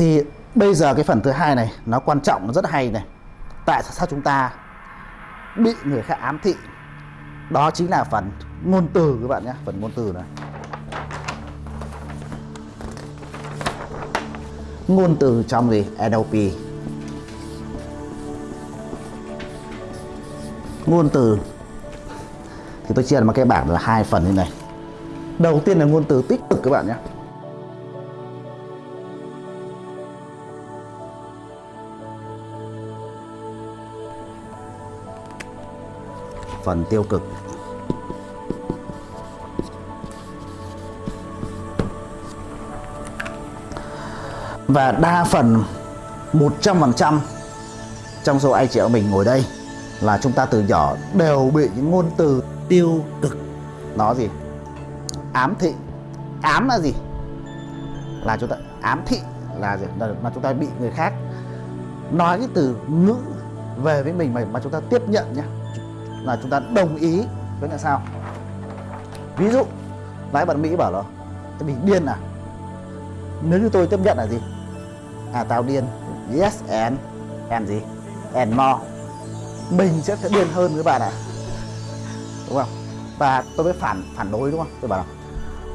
thì bây giờ cái phần thứ hai này, nó quan trọng, nó rất hay này. Tại sao chúng ta bị người khác ám thị? Đó chính là phần ngôn từ các bạn nhé, phần ngôn từ này. Ngôn từ trong gì? NLP ngôn từ. Thì tôi chia làm cái bảng là hai phần như này. Đầu tiên là ngôn từ tích cực các bạn nhé. Phần tiêu cực. Và đa phần 100% trong số anh chị em mình ngồi đây là chúng ta từ nhỏ đều bị những ngôn từ tiêu cực. Nó gì? Ám thị. Ám là gì? Là chúng ta ám thị là gì? Là, mà chúng ta bị người khác nói cái từ ngữ về với mình mà, mà chúng ta tiếp nhận nhé là chúng ta đồng ý với là sao? Ví dụ lái bạn mỹ bảo là tôi bị điên à? Nếu như tôi tiếp nhận là gì? À tao điên. Yes and. And gì? And more. Mình sẽ sẽ điên hơn với bạn à? đúng không? Và tôi mới phản phản đối đúng không? Tôi bảo là,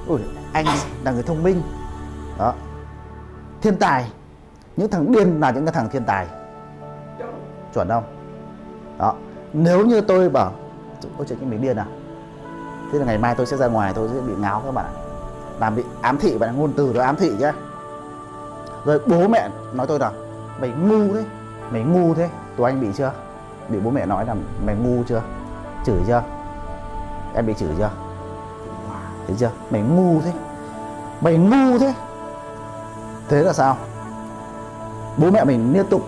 ui, anh là người thông minh. Đó. Thiên tài. Những thằng điên là những cái thằng thiên tài. Chuẩn không? Đó nếu như tôi bảo ôi trời mình điên à? Thế là ngày mai tôi sẽ ra ngoài, tôi sẽ bị ngáo các bạn làm bị ám thị, bạn ngôn từ đó ám thị chứ rồi bố mẹ nói tôi là, mày ngu thế, mày ngu thế. Tụi anh bị chưa? Bị bố mẹ nói là, mày ngu chưa? Chửi chưa? Em bị chửi chưa? Thấy chưa? Mày ngu thế, mày ngu thế. Thế là sao? Bố mẹ mình liên tục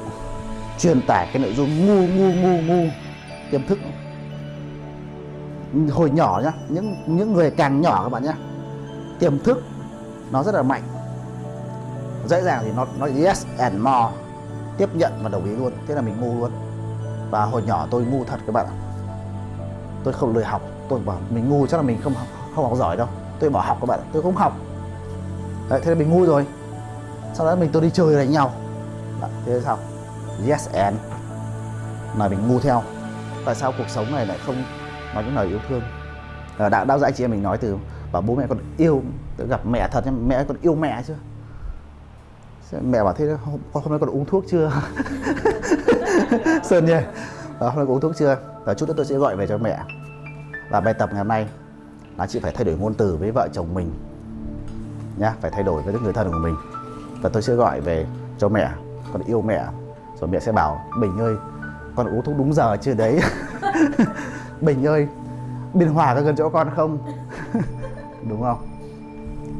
truyền tải cái nội dung ngu ngu ngu ngu tiềm thức. Hồi nhỏ nhá những những người càng nhỏ các bạn nhá tiềm thức nó rất là mạnh. Dễ dàng thì nó nó yes and more tiếp nhận và đồng ý luôn thế là mình ngu luôn. Và hồi nhỏ tôi ngu thật các bạn ạ. Tôi không lười học tôi bảo mình ngu chắc là mình không học, không học giỏi đâu. Tôi bỏ học các bạn tôi không học. Đấy, thế là mình ngu rồi. Sau đó mình tôi đi chơi đánh nhau. Đấy, thế là sao yes and. Là mình ngu theo tại sao cuộc sống này lại không nói những lời yêu thương? À, đã đã dạy chị em mình nói từ bảo bố mẹ con yêu tôi gặp mẹ thật mẹ con yêu mẹ chưa mẹ bảo thế hôm, hôm nay con uống thuốc chưa? Sơn nhỉ? Đó, hôm nay con uống thuốc chưa? Và chút nữa tôi sẽ gọi về cho mẹ. Và bài tập ngày hôm nay là chị phải thay đổi ngôn từ với vợ chồng mình nhá phải thay đổi với những người thân của mình. Và tôi sẽ gọi về cho mẹ con yêu mẹ. Rồi mẹ sẽ bảo bình ơi con uống thuốc đúng giờ chưa đấy? Bình ơi, biên hòa có gần chỗ con không? Đúng không?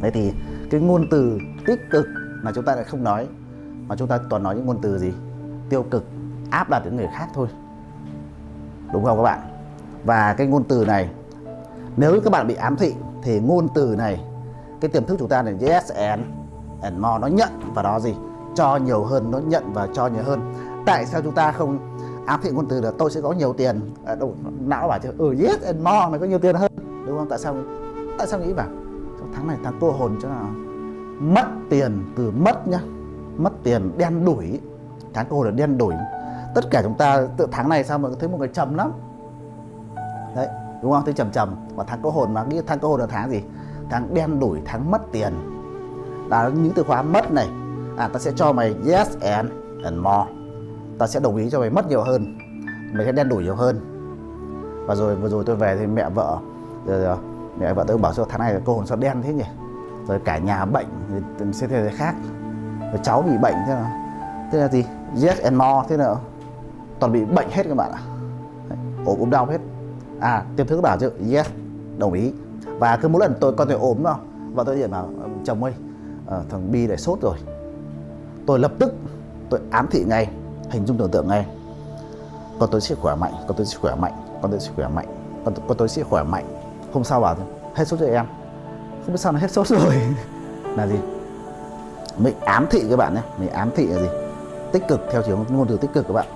Thế thì cái ngôn từ tích cực mà chúng ta lại không nói, mà chúng ta toàn nói những ngôn từ gì? Tiêu cực, áp đặt đến người khác thôi. Đúng không các bạn? Và cái ngôn từ này, nếu các bạn bị ám thị thì ngôn từ này, cái tiềm thức chúng ta là yes and and more, nó nhận và nó gì? Cho nhiều hơn, nó nhận và cho nhiều hơn. Tại sao chúng ta không À, áp thị ngôn từ là tôi sẽ có nhiều tiền. À, đâu, não bảo chứ ừ yes and more mày có nhiều tiền hơn. Đúng không? Tại sao tại sao nghĩ bảo tháng này tháng cô hồn cho nào mất tiền từ mất nhá mất tiền đen đuổi tháng cô hồn là đen đuổi tất cả chúng ta tự tháng này sao mà thấy một người trầm lắm? Đấy đúng không? Thấy trầm trầm. Và tháng cô hồn mà nghĩ tháng cô hồn là tháng gì? Tháng đen đuổi tháng mất tiền. Là những từ khóa mất này. À ta sẽ cho mày yes and and more ta sẽ đồng ý cho mày mất nhiều hơn mày sẽ đen đủi nhiều hơn. Và rồi vừa rồi tôi về thì mẹ vợ rồi, rồi, mẹ vợ tôi bảo cho tháng này cô hồn sao đen thế nhỉ? Rồi cả nhà bệnh thì sẽ thế khác. Rồi cháu bị bệnh thế nào? Thế là gì? Yes and more thế nào? Toàn bị bệnh hết các bạn ạ. Ốm ốm đau hết. À tiêm thức bảo chứ yes đồng ý. Và cứ mỗi lần tôi con tôi ốm đâu và tôi điện bảo chồng ơi à, thằng bi lại sốt rồi. Tôi lập tức tôi ám thị ngay hình dung tưởng tượng ngay. Con tôi sẽ khỏe mạnh con tôi sẽ khỏe mạnh con tôi sẽ khỏe mạnh con, con tôi sẽ khỏe mạnh. Hôm sau bảo hết sốt cho em. Không biết sao nó hết sốt rồi. Là gì? Mình ám thị các bạn nhé mình ám thị là gì? Tích cực theo chiều ngôn từ tích cực các bạn.